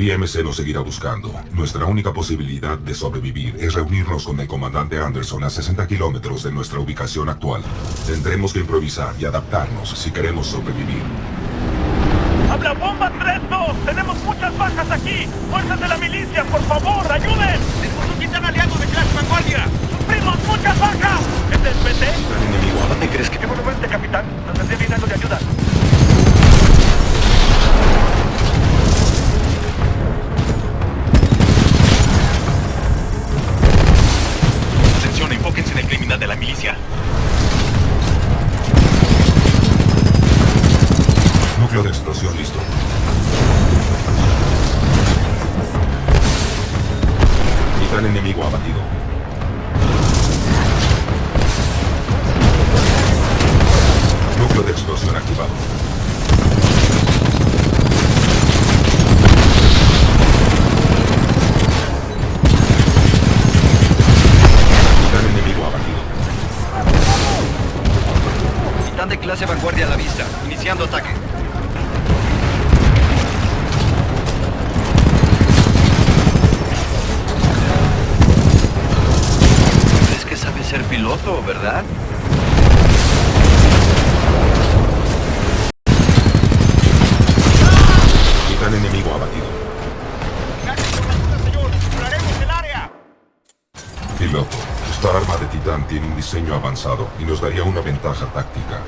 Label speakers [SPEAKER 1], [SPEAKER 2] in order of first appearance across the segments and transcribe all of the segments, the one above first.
[SPEAKER 1] IMC nos seguirá buscando. Nuestra única posibilidad de sobrevivir es reunirnos con el comandante Anderson a 60 kilómetros de nuestra ubicación actual. Tendremos que improvisar y adaptarnos si queremos sobrevivir.
[SPEAKER 2] ¡Habla bomba 3-2! ¡Tenemos muchas bajas aquí! ¡Fuerzas de la milicia, por favor, ayuden!
[SPEAKER 3] Enemigo
[SPEAKER 1] abatido. Núcleo de explosión activado. Titán enemigo abatido.
[SPEAKER 3] Titán de clase vanguardia a la vista. Iniciando ataque. ¿Verdad?
[SPEAKER 1] Titán enemigo abatido.
[SPEAKER 4] señor! ¡Exploraremos el área!
[SPEAKER 1] Piloto, esta arma de Titán tiene un diseño avanzado y nos daría una ventaja táctica.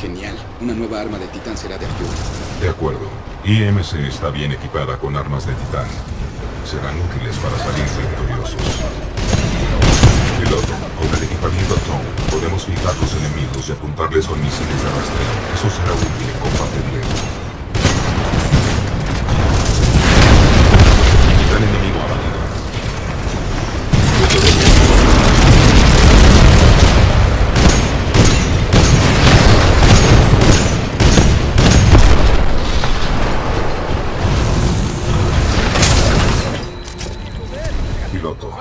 [SPEAKER 5] Genial. Una nueva arma de titán será de ayuda.
[SPEAKER 1] De acuerdo. IMC está bien equipada con armas de Titán. Serán útiles para salir victoriosos. Piloto, con el equipamiento Tom, podemos fijar los enemigos y apuntarles con misiles de rastreo. Eso será útil en combate directo.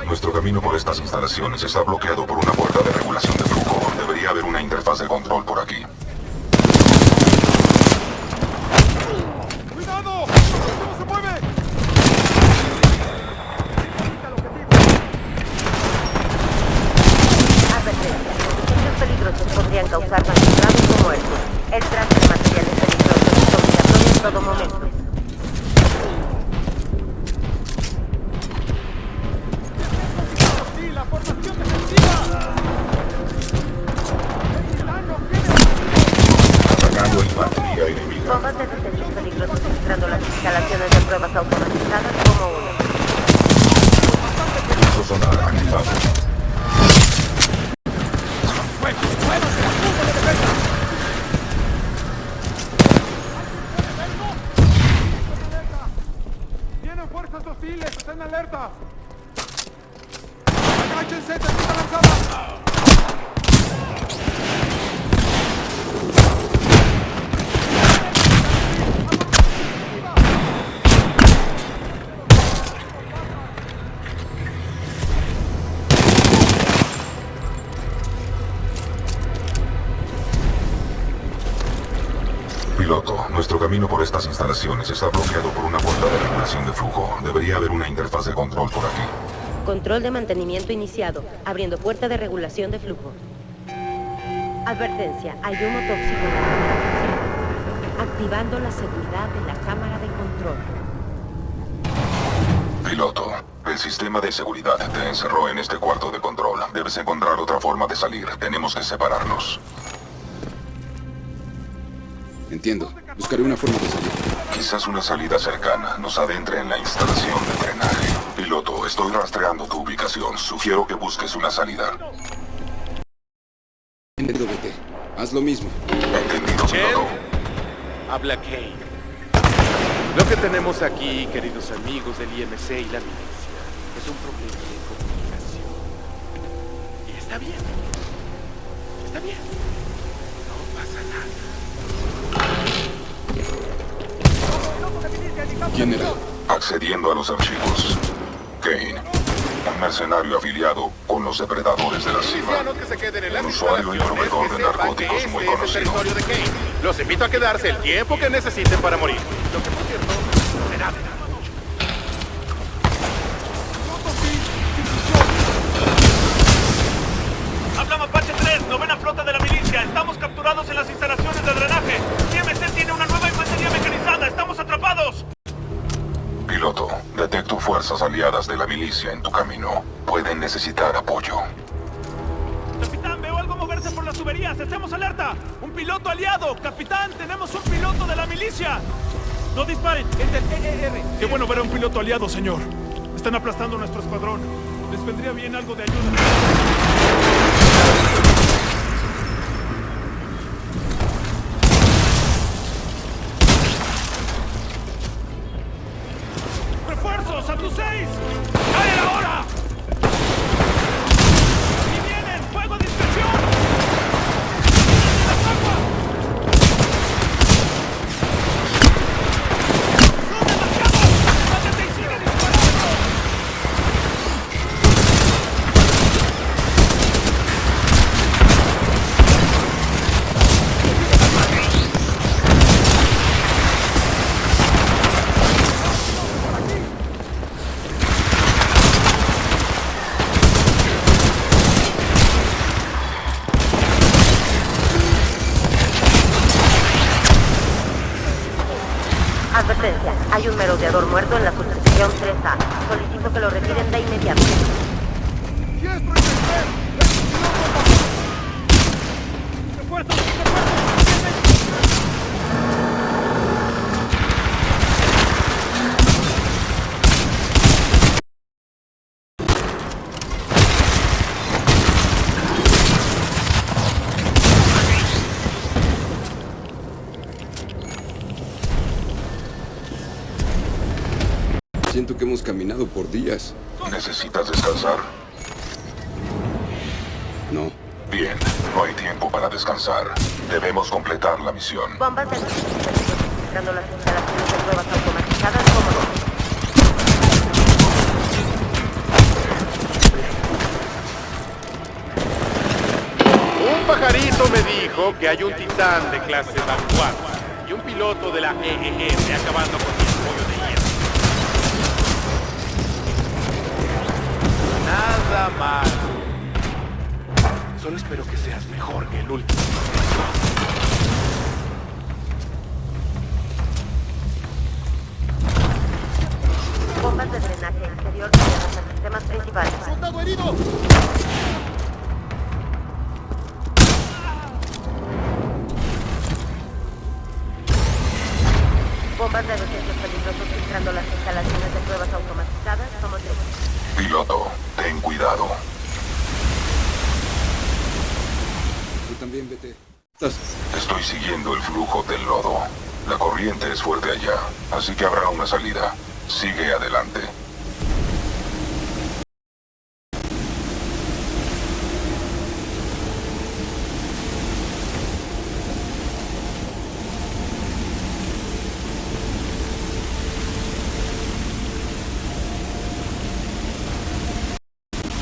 [SPEAKER 1] Nuestro camino por estas instalaciones está bloqueado por una puerta de regulación de flujo. Debería haber una interfaz de control por aquí.
[SPEAKER 2] ¡Cuidado! ¿Cómo se mueve?
[SPEAKER 6] Advertencia. Hechos peligrosos podrían causar daños graves o muertos. El traje de materiales peligrosos es obligatorio en todo momento. Bombas de detención peligrosos las instalaciones de pruebas automatizadas como.
[SPEAKER 2] ¡Vienen fuerzas hostiles! ¡Estén alerta! ¡Defensa lanzada!
[SPEAKER 1] Nuestro camino por estas instalaciones está bloqueado por una puerta de regulación de flujo. Debería haber una interfaz de control por aquí.
[SPEAKER 6] Control de mantenimiento iniciado. Abriendo puerta de regulación de flujo. Advertencia. Hay humo tóxico en la cámara de acción. Activando la seguridad de la cámara de control.
[SPEAKER 1] Piloto, el sistema de seguridad te encerró en este cuarto de control. Debes encontrar otra forma de salir. Tenemos que separarnos.
[SPEAKER 5] Entiendo. Buscaré una forma de salir.
[SPEAKER 1] Quizás una salida cercana nos adentre en la instalación de drenaje. Piloto, estoy rastreando tu ubicación. Sugiero que busques una salida.
[SPEAKER 5] Entendido, vete. Haz lo mismo.
[SPEAKER 1] Entendido, piloto.
[SPEAKER 7] Habla Kane. Lo que tenemos aquí, queridos amigos del IMC y la milicia, es un problema de comunicación. Y está bien. Está bien. No pasa nada.
[SPEAKER 5] ¿Quién era?
[SPEAKER 1] Accediendo a los archivos. Kane. Un mercenario afiliado con los depredadores de la cima. Un usuario y proveedor de narcóticos muy conocido.
[SPEAKER 7] Los invito a quedarse el tiempo que necesiten para morir.
[SPEAKER 1] Detecto fuerzas aliadas de la milicia en tu camino. Pueden necesitar apoyo.
[SPEAKER 2] Capitán, veo algo moverse por las tuberías. ¡Estemos alerta! ¡Un piloto aliado! ¡Capitán, tenemos un piloto de la milicia! ¡No disparen! ¡Qué bueno ver a un piloto aliado, señor! Están aplastando nuestro escuadrón. Les vendría bien algo de ayuda. ¡Refuerzos! ¡A tus seis! ¡Caen ahora! ¡Y
[SPEAKER 6] hay un merodeador muerto en la subsección 3A. Solicito que lo
[SPEAKER 5] hemos caminado por días.
[SPEAKER 1] ¿Necesitas descansar?
[SPEAKER 5] No.
[SPEAKER 1] Bien, no hay tiempo para descansar. Debemos completar la misión.
[SPEAKER 6] Bombas de las instalaciones de pruebas automatizadas como no.
[SPEAKER 7] Un pajarito me dijo que hay un titán de clase vanguardia y un piloto de la EEM acabando con Solo espero que seas mejor que el último.
[SPEAKER 6] Bombas de drenaje exterior tiradas a sistemas principales. Bombas de desechos peligrosos filtrando las instalaciones de pruebas automatizadas como tres.
[SPEAKER 1] Piloto, ten cuidado.
[SPEAKER 5] Tú también vete.
[SPEAKER 1] Estoy siguiendo el flujo del lodo. La corriente es fuerte allá, así que habrá una salida. Sigue adelante.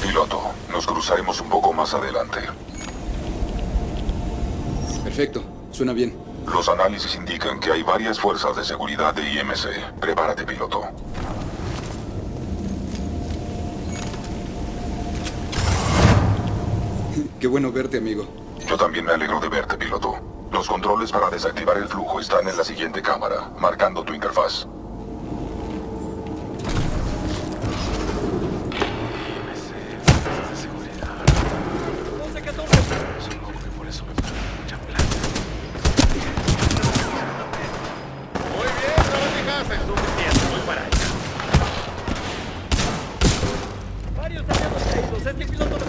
[SPEAKER 1] Piloto, nos cruzaremos un poco más adelante.
[SPEAKER 5] Perfecto. Suena bien.
[SPEAKER 1] Los análisis indican que hay varias fuerzas de seguridad de IMC. Prepárate, piloto.
[SPEAKER 5] Qué bueno verte, amigo.
[SPEAKER 1] Yo también me alegro de verte, piloto. Los controles para desactivar el flujo están en la siguiente cámara, marcando tu interfaz.
[SPEAKER 2] Varios aliados caídos. Este piloto los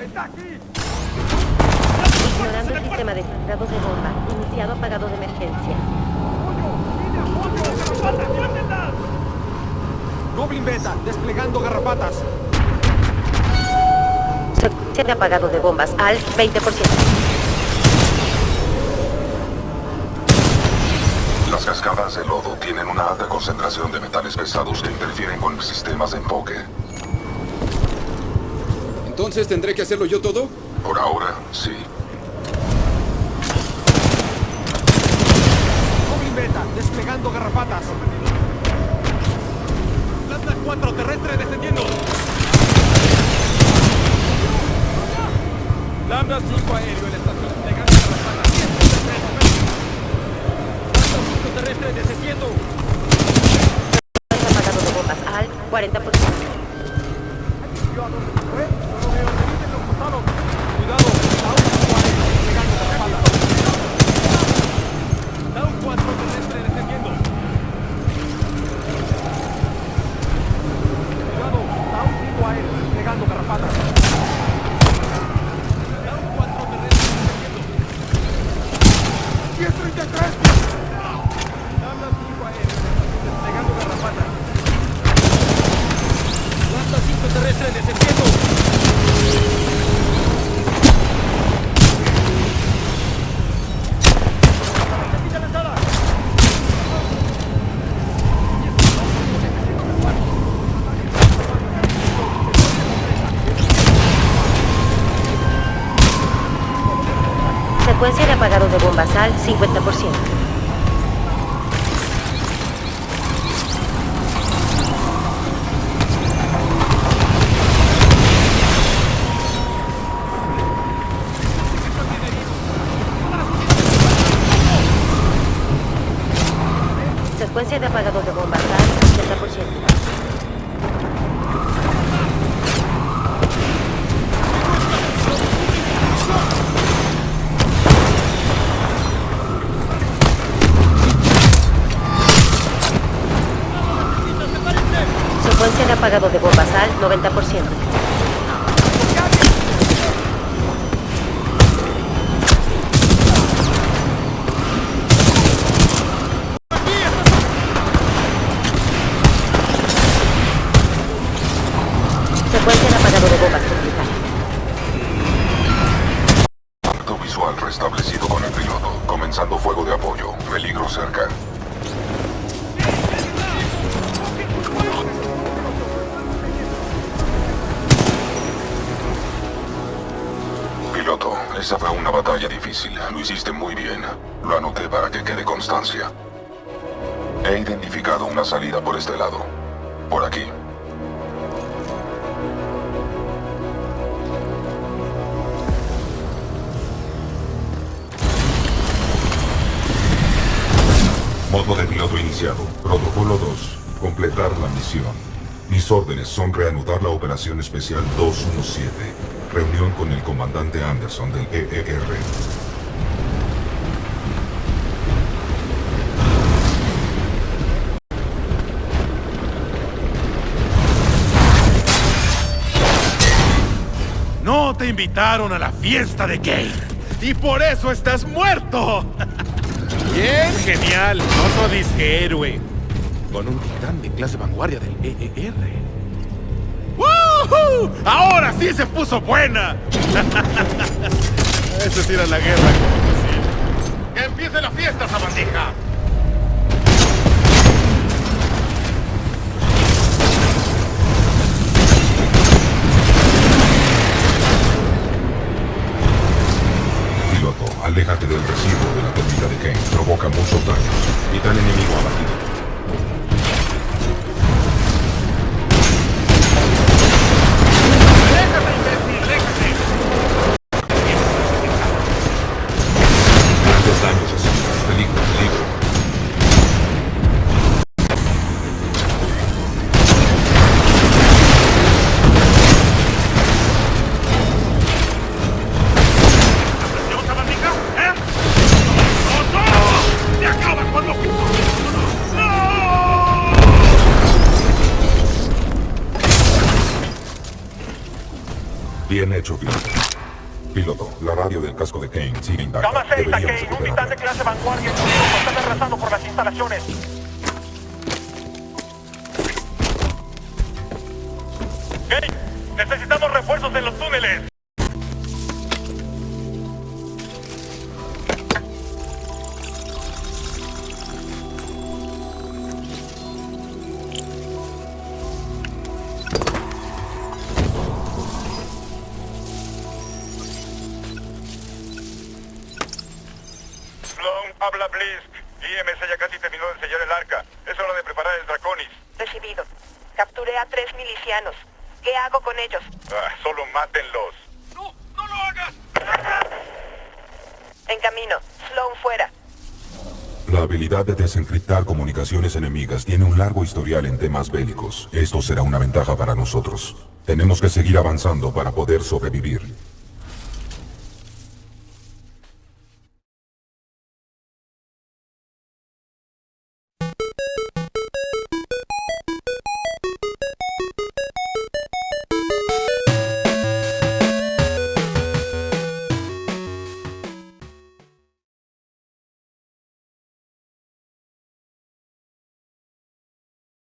[SPEAKER 2] está.
[SPEAKER 6] Ignorando el sistema de de bomba. Iniciado apagado de emergencia.
[SPEAKER 8] Goblin Beta, desplegando garrapatas.
[SPEAKER 6] Se de apagado de bombas al 20%.
[SPEAKER 1] Las cascadas de lodo tienen una alta concentración de metales pesados que interfieren con sistemas de enfoque.
[SPEAKER 5] Entonces, ¿tendré que hacerlo yo todo?
[SPEAKER 1] Por ahora, sí.
[SPEAKER 2] Goblin Beta, desplegando garrapatas.
[SPEAKER 7] Lambda 4 terrestre descendiendo. Lambda 5 aéreo en la estación desplegando garrapatas. 100 Lambda 5
[SPEAKER 6] bombas al 40%. 50%. Secuencia de apagado de bombas al 90%.
[SPEAKER 1] Esa fue una batalla difícil. Lo hiciste muy bien. Lo anoté para que quede constancia. He identificado una salida por este lado. Por aquí. Modo de piloto iniciado. Protocolo 2. Completar la misión. Mis órdenes son reanudar la operación especial 217. Reunión con el comandante Anderson del EER.
[SPEAKER 7] No te invitaron a la fiesta de Kane. Y por eso estás muerto. Bien, genial. Otro disque héroe. Con un titán de clase vanguardia del EER. ¡Woohoo! Ahora sí se puso buena. Eso es ir a la guerra. ¡Que empiece la fiesta, sabandija!
[SPEAKER 1] Piloto, aléjate del recibo de la turbina de Kane. Provoca muchos daños. Titán enemigo abatido. Bien hecho, piloto. Piloto, la radio del casco de Kane sigue intacta.
[SPEAKER 7] Cama 6 a Kane, un
[SPEAKER 1] recuperarla.
[SPEAKER 7] de clase vanguardia están arrasando por las instalaciones.
[SPEAKER 1] La habilidad de desencriptar comunicaciones enemigas tiene un largo historial en temas bélicos. Esto será una ventaja para nosotros. Tenemos que seguir avanzando para poder sobrevivir.